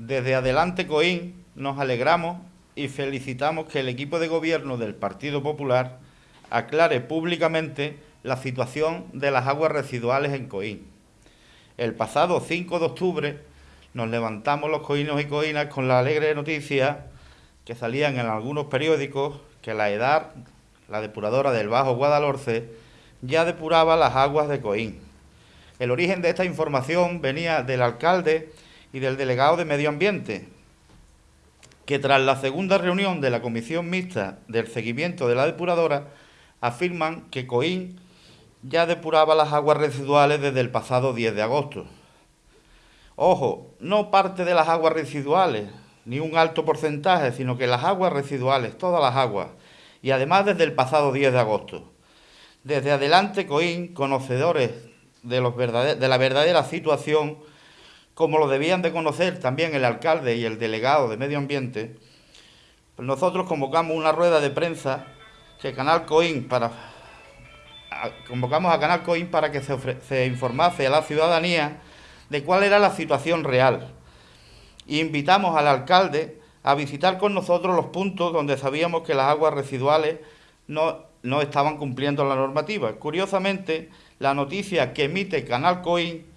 Desde Adelante Coín nos alegramos y felicitamos que el equipo de gobierno del Partido Popular aclare públicamente la situación de las aguas residuales en Coín. El pasado 5 de octubre nos levantamos los coínos y coínas con la alegre noticia que salían en algunos periódicos que la EDAR, la depuradora del Bajo Guadalhorce, ya depuraba las aguas de Coín. El origen de esta información venía del alcalde y del delegado de Medio Ambiente, que tras la segunda reunión de la Comisión Mixta del Seguimiento de la Depuradora, afirman que Coín ya depuraba las aguas residuales desde el pasado 10 de agosto. Ojo, no parte de las aguas residuales, ni un alto porcentaje, sino que las aguas residuales, todas las aguas, y además desde el pasado 10 de agosto. Desde adelante, Coín, conocedores de, los de la verdadera situación, como lo debían de conocer también el alcalde y el delegado de Medio Ambiente, pues nosotros convocamos una rueda de prensa que Canal Coín para convocamos a Canal Coín para que se, se, informase a la ciudadanía de cuál era la situación real. Y invitamos al alcalde a visitar con nosotros los puntos donde sabíamos que las aguas residuales no, no estaban cumpliendo la normativa. Curiosamente, la noticia que emite Canal Coín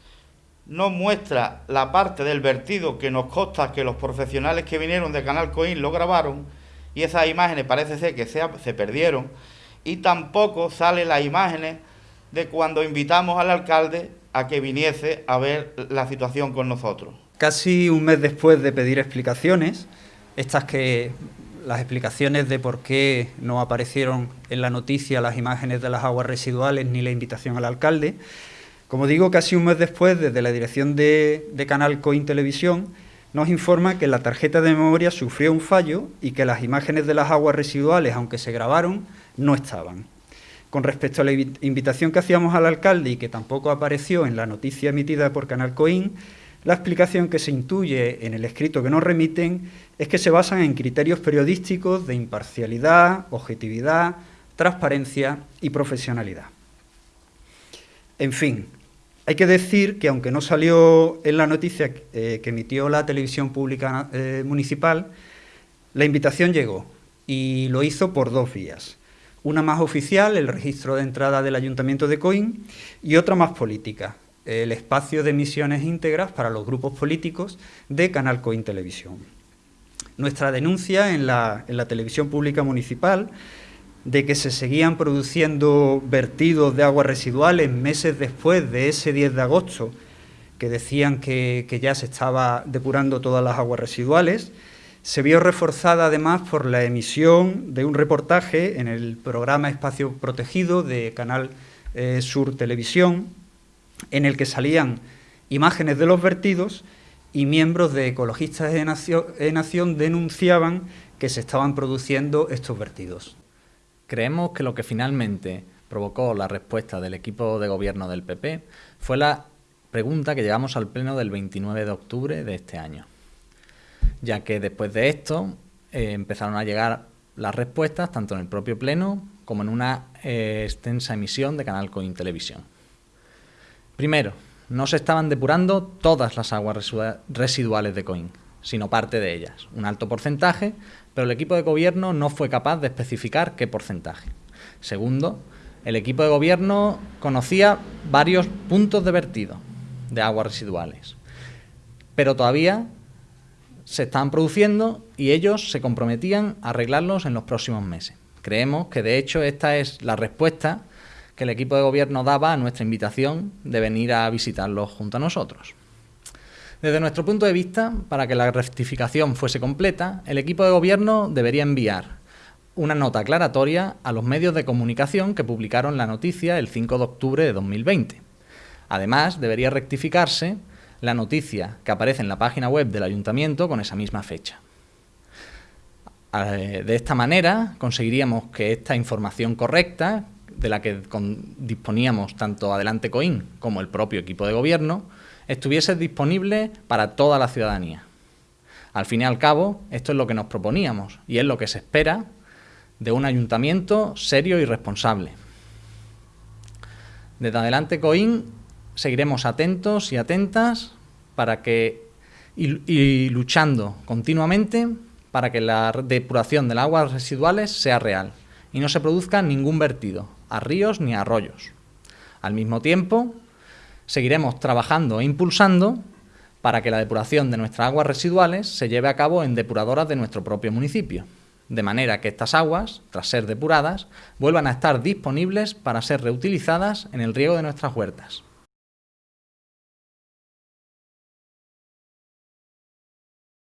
no muestra la parte del vertido que nos consta que los profesionales que vinieron de Canal Coín lo grabaron y esas imágenes parece ser que se, se perdieron y tampoco salen las imágenes de cuando invitamos al alcalde a que viniese a ver la situación con nosotros. Casi un mes después de pedir explicaciones, estas que las explicaciones de por qué no aparecieron en la noticia las imágenes de las aguas residuales ni la invitación al alcalde, como digo, casi un mes después, desde la dirección de, de Canal Coin Televisión, nos informa que la tarjeta de memoria sufrió un fallo y que las imágenes de las aguas residuales, aunque se grabaron, no estaban. Con respecto a la invitación que hacíamos al alcalde y que tampoco apareció en la noticia emitida por Canal Coín, la explicación que se intuye en el escrito que nos remiten es que se basan en criterios periodísticos de imparcialidad, objetividad, transparencia y profesionalidad. En fin, hay que decir que aunque no salió en la noticia eh, que emitió la televisión pública eh, municipal, la invitación llegó y lo hizo por dos vías. Una más oficial, el registro de entrada del Ayuntamiento de Coín, y otra más política, el espacio de emisiones íntegras para los grupos políticos de Canal Coín Televisión. Nuestra denuncia en la, en la televisión pública municipal de que se seguían produciendo vertidos de aguas residuales meses después de ese 10 de agosto, que decían que, que ya se estaba depurando todas las aguas residuales, se vio reforzada además por la emisión de un reportaje en el programa Espacio Protegido de Canal eh, Sur Televisión, en el que salían imágenes de los vertidos y miembros de Ecologistas de Nación, Nación denunciaban que se estaban produciendo estos vertidos. Creemos que lo que finalmente provocó la respuesta del equipo de gobierno del PP fue la pregunta que llegamos al pleno del 29 de octubre de este año ya que después de esto eh, empezaron a llegar las respuestas tanto en el propio Pleno como en una eh, extensa emisión de Canal Coin Televisión. Primero, no se estaban depurando todas las aguas residuales de Coin, sino parte de ellas, un alto porcentaje, pero el equipo de gobierno no fue capaz de especificar qué porcentaje. Segundo, el equipo de gobierno conocía varios puntos de vertido de aguas residuales, pero todavía se estaban produciendo y ellos se comprometían a arreglarlos en los próximos meses. Creemos que de hecho esta es la respuesta que el equipo de gobierno daba a nuestra invitación de venir a visitarlos junto a nosotros. Desde nuestro punto de vista, para que la rectificación fuese completa, el equipo de gobierno debería enviar una nota aclaratoria a los medios de comunicación que publicaron la noticia el 5 de octubre de 2020. Además, debería rectificarse la noticia que aparece en la página web del ayuntamiento con esa misma fecha. Eh, de esta manera conseguiríamos que esta información correcta, de la que disponíamos tanto Adelante Coín como el propio equipo de gobierno, estuviese disponible para toda la ciudadanía. Al fin y al cabo, esto es lo que nos proponíamos y es lo que se espera de un ayuntamiento serio y responsable. Desde Adelante Coín seguiremos atentos y atentas para que y, luchando continuamente para que la depuración de las aguas residuales sea real y no se produzca ningún vertido a ríos ni a arroyos. Al mismo tiempo, seguiremos trabajando e impulsando para que la depuración de nuestras aguas residuales se lleve a cabo en depuradoras de nuestro propio municipio, de manera que estas aguas, tras ser depuradas, vuelvan a estar disponibles para ser reutilizadas en el riego de nuestras huertas.